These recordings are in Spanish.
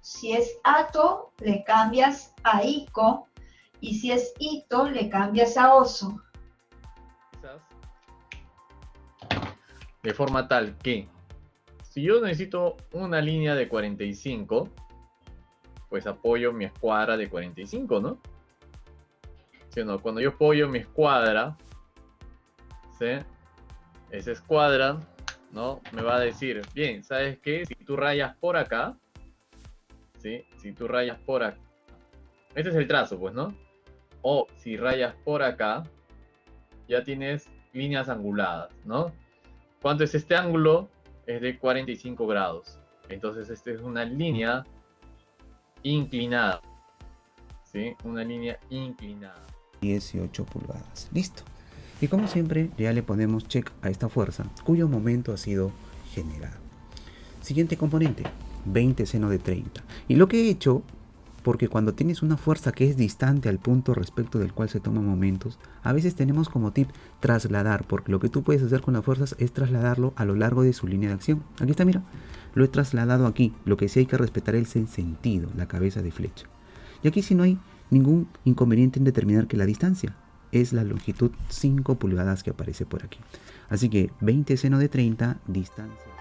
Si es ato, le cambias a ico. Y si es ito, le cambias a oso. De forma tal que, si yo necesito una línea de 45, pues apoyo mi escuadra de 45, ¿no? ¿Sí o no? Cuando yo apoyo mi escuadra, ¿sí? Esa escuadra, ¿no? Me va a decir, bien, ¿sabes qué? Si tú rayas por acá, Si tú rayas por acá, este es el trazo, pues, ¿no? O si rayas por acá, ya tienes líneas anguladas, ¿no? ¿Cuánto es este ángulo? Es de 45 grados. Entonces, esta es una línea inclinada. ¿Sí? Una línea inclinada. 18 pulgadas. Listo. Y como siempre, ya le ponemos check a esta fuerza, cuyo momento ha sido generado. Siguiente componente, 20 seno de 30. Y lo que he hecho porque cuando tienes una fuerza que es distante al punto respecto del cual se toman momentos, a veces tenemos como tip trasladar, porque lo que tú puedes hacer con las fuerzas es trasladarlo a lo largo de su línea de acción. Aquí está, mira, lo he trasladado aquí, lo que sí hay que respetar es el sentido, la cabeza de flecha. Y aquí sí no hay ningún inconveniente en determinar que la distancia es la longitud 5 pulgadas que aparece por aquí. Así que 20 seno de 30, distancia.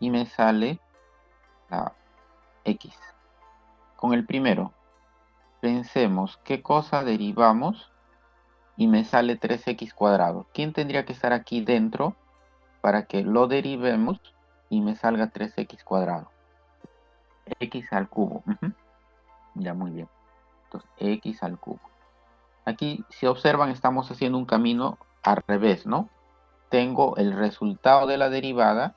Y me sale la x. Con el primero, pensemos qué cosa derivamos y me sale 3x cuadrado. ¿Quién tendría que estar aquí dentro para que lo derivemos y me salga 3x cuadrado? x al cubo. Ya, muy bien. Entonces, x al cubo. Aquí, si observan, estamos haciendo un camino al revés, ¿no? Tengo el resultado de la derivada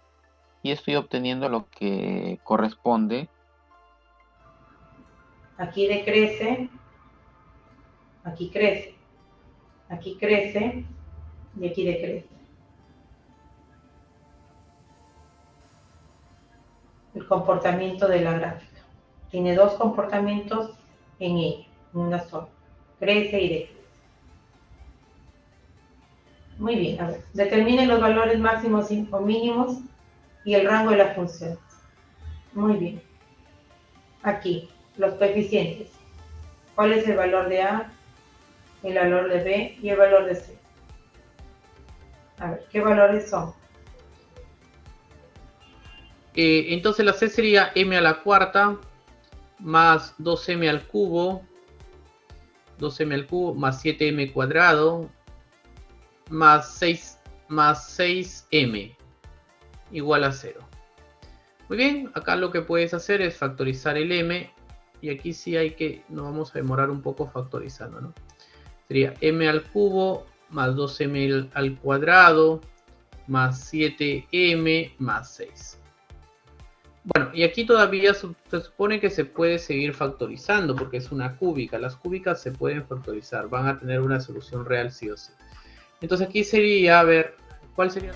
y estoy obteniendo lo que corresponde. Aquí decrece, aquí crece, aquí crece y aquí decrece. El comportamiento de la gráfica. Tiene dos comportamientos en ella, una sola. Crece y decrece. Muy bien, a ver, determinen los valores máximos o mínimos y el rango de las funciones. Muy bien. Aquí, los coeficientes. ¿Cuál es el valor de A, el valor de B y el valor de C? A ver, ¿qué valores son? Eh, entonces la C sería m a la cuarta más 2m al cubo, 2m al cubo más 7m cuadrado más 6 más 6m igual a 0. Muy bien, acá lo que puedes hacer es factorizar el m y aquí sí hay que, nos vamos a demorar un poco factorizando, ¿no? Sería m al cubo más 2m al cuadrado más 7m más 6. Bueno, y aquí todavía se supone que se puede seguir factorizando porque es una cúbica. Las cúbicas se pueden factorizar, van a tener una solución real sí o sí. Entonces aquí sería, a ver, ¿cuál sería?